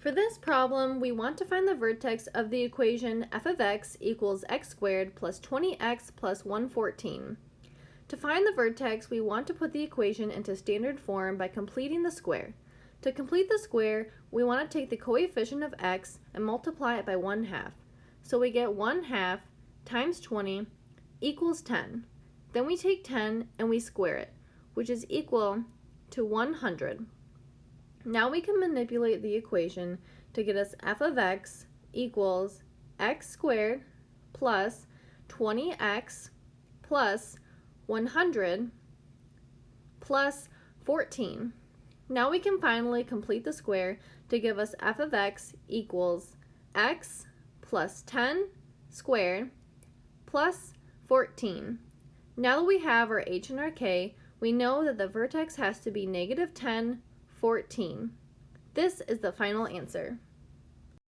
For this problem, we want to find the vertex of the equation f of x equals x squared plus 20x plus 114. To find the vertex, we want to put the equation into standard form by completing the square. To complete the square, we want to take the coefficient of x and multiply it by 1 half. So we get 1 half times 20 equals 10. Then we take 10 and we square it, which is equal to 100. Now we can manipulate the equation to get us f of x equals x squared plus 20x plus 100 plus 14. Now we can finally complete the square to give us f of x equals x plus 10 squared plus 14. Now that we have our h and our k, we know that the vertex has to be negative 10 14. This is the final answer.